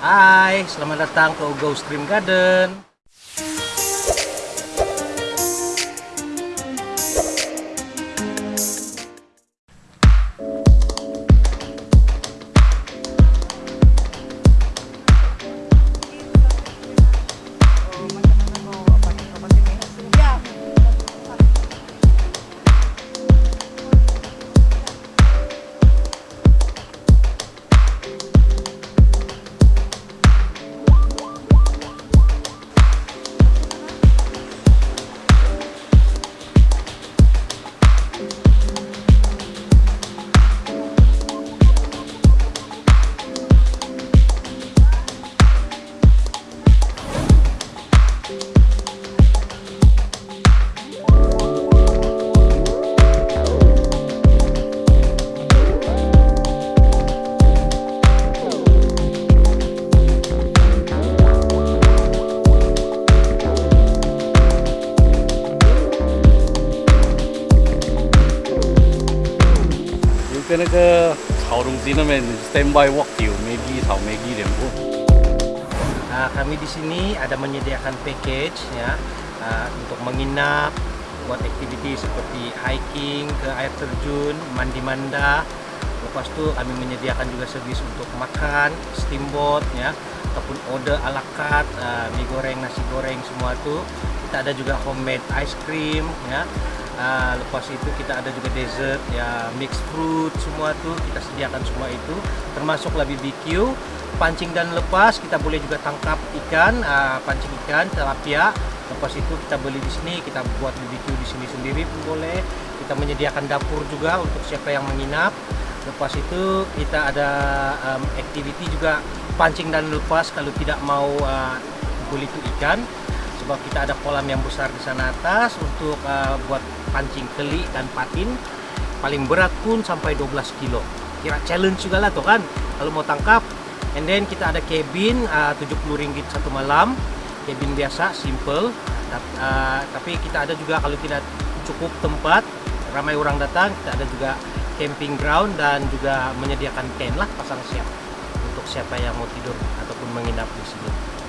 Hai, selamat datang ke Go Stream Garden. 跟那个草东西那边 standby walk 有 Maggie 炒 Maggie 两部。 Nah, kami di sini ada menyediakan package ya uh, untuk menginap, buat activity seperti hiking ke air terjun, mandi manda. Lepas itu kami menyediakan juga servis untuk makan, steamboat ya, ataupun order ala carte, uh, mie goreng, nasi goreng semua itu. Kita ada juga homemade ice cream ya. Uh, lepas itu kita ada juga dessert ya mixed fruit semua tuh kita sediakan semua itu termasuklah BBQ pancing dan lepas kita boleh juga tangkap ikan uh, pancing ikan tilapia. Lepas itu kita beli di sini kita buat BBQ di sini sendiri pun boleh. Kita menyediakan dapur juga untuk siapa yang menginap lepas itu kita ada um, activity juga pancing dan lepas kalau tidak mau uh, itu ikan. Sebab kita ada kolam yang besar di sana atas untuk uh, buat pancing keli dan patin. Paling berat pun sampai 12 kilo. Kira challenge juga lah tuh kan. Kalau mau tangkap and then kita ada cabin uh, 70 ringgit satu malam. Cabin biasa simple. Uh, tapi kita ada juga kalau tidak cukup tempat ramai orang datang kita ada juga camping ground dan juga menyediakan tent lah pasang siap untuk siapa yang mau tidur ataupun menginap di sini